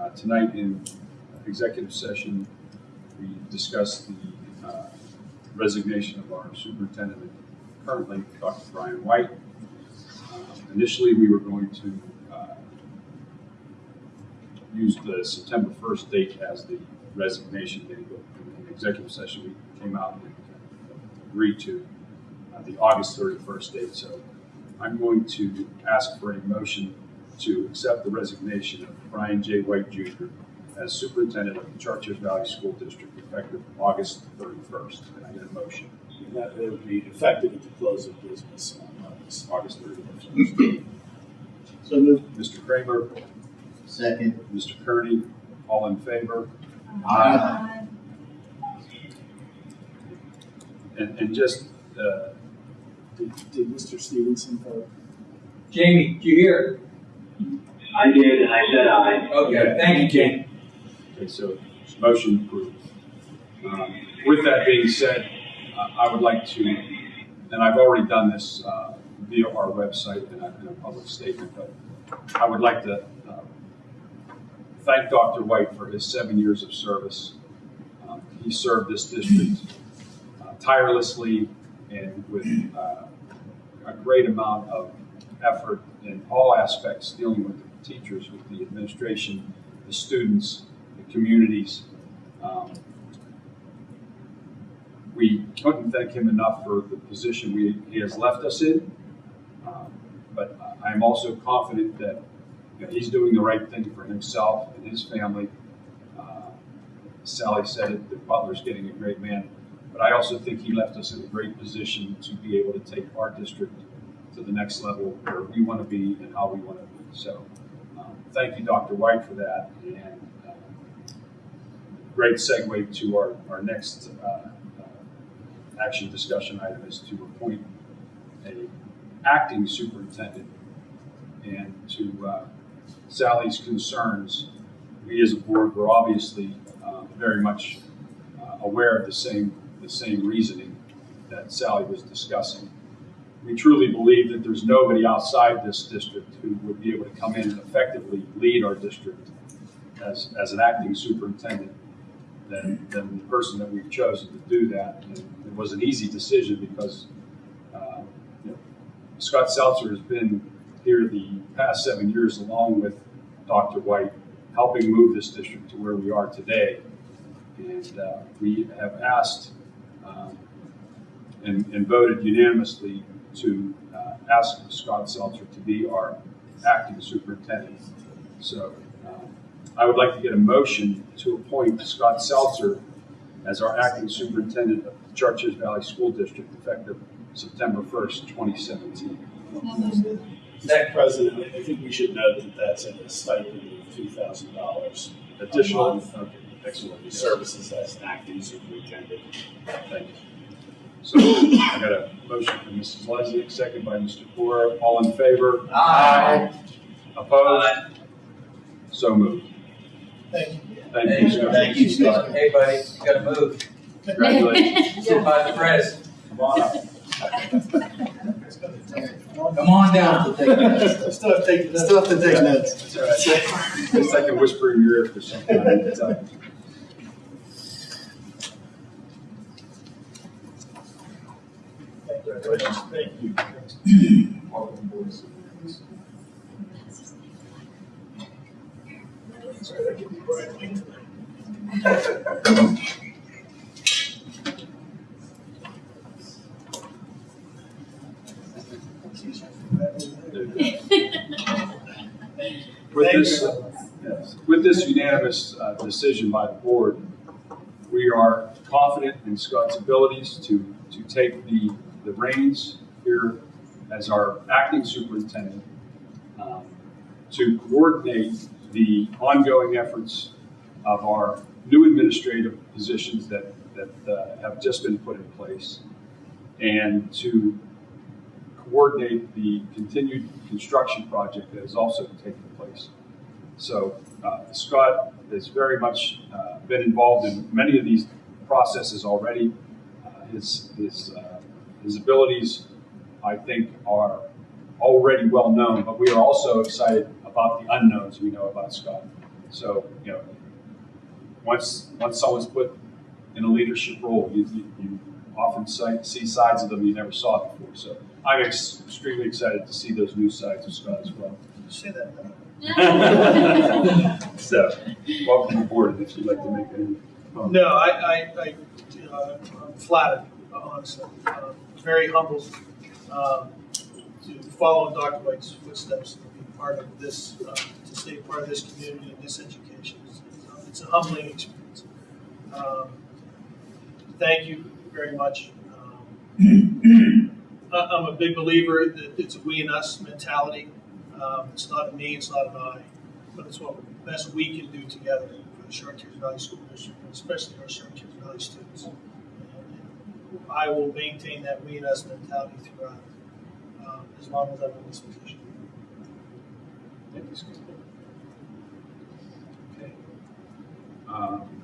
Uh, Tonight in executive session, we discussed the uh, resignation of our superintendent currently, Dr. Brian White. Uh, Initially, we were going to uh, use the September 1st date as the resignation date, but in the executive session, we came out and agreed to uh, the August 31st date. So I'm going to ask for a motion to accept the resignation of Brian J. White Jr. as superintendent of the Chartiers Valley School District effective August 31st. Can I get a motion? And that would be effective at the close of business on August. August 31st. So moved. Mr. Kramer, Second. Mr. Kearney, all in favor? Aye. And, and just, uh, Did, did Mr. Stevenson vote? Jamie, do you hear? I did, and I said aye. Okay, thank you, Jamie. Okay, so motion approved. Um, With that being said, uh, I would like to, and I've already done this uh, via our website and a in a public statement, but I would like to uh, thank Dr. White for his seven years of service. Um, He served this district uh, tirelessly and with uh, a great amount of effort in all aspects, dealing with the teachers, with the administration, the students, the communities. Um, We couldn't thank him enough for the position we, he has left us in. Um, But I'm also confident that you know, he's doing the right thing for himself and his family. Uh, Sally said it, that Butler's getting a great man. But I also think he left us in a great position to be able to take our district to the next level where we want to be and how we want to be. So, thank you, Dr. White, for that. And um, great segue to our, our next uh, uh, action discussion item is to appoint a acting superintendent. And to uh, Sally's concerns, we as a board were obviously uh, very much uh, aware of the same, the same reasoning that Sally was discussing. We truly believe that there's nobody outside this district who would be able to come in and effectively lead our district as, as an acting superintendent than, than the person that we've chosen to do that. And it was an easy decision because uh, you know, Scott Seltzer has been here the past seven years along with Dr. White, helping move this district to where we are today. And uh, we have asked um, and, and voted unanimously to uh, ask Scott Seltzer to be our acting superintendent. So um, I would like to get a motion to appoint Scott Seltzer as our acting superintendent of the Chartiers Valley School District effective September 1st, 2017. Mr. President, I think we should note that that's at a stipend of two thousand dollars. Additional, month. okay, excellent. Services as an acting superintendent. Thank you. So I got a motion from Mrs. Lesnick, second by Mr. Cora. All in favor? Aye. Opposed? So moved. Thank you. Thank you, Scott. Thank you, Scott. Hey, buddy, you gotta move. Congratulations. Sit by the press. Come on up. Come on down. Still have to take. Still have to take notes. It's all right. Just like a whisper in your ear for something. I need to tell you. Congratulations. Thank you. Welcome, Link. With this, with this unanimous uh, decision by the board, we are confident in Scott's abilities to, to take the, the reins here as our acting superintendent, um, to coordinate the ongoing efforts of our new administrative positions that, that uh, have just been put in place, and to coordinate the continued construction project that is also taking place. So uh, Scott has very much uh, been involved in many of these processes already. Uh, His, his, uh, his abilities, I think, are already well known, but we are also excited about the unknowns we know about Scott. So, you know, once, once someone's put in a leadership role, you, you, you often sight, see sides of them you never saw before. So I'm ex- extremely excited to see those new sides of Scott as well. Say that. So, welcome aboard if you'd like to make any. comments. No, I, I, I, uh, I'm flattered, honestly. Uh, Very humbled um, to follow in Dr. White's footsteps and be part of this, uh, to stay part of this community and this education. It's- It's a humbling experience. Um, Thank you very much. Um, I'm a big believer that it's a we and us mentality. Um, It's not a me, it's not an I, but it's what best we can do together for the Chartiers Valley School District, especially our Chartiers Valley students. I will maintain that we and us mentality throughout, um, as long as I'm in this position. Thank you, Scott. Okay. Um, Four point three.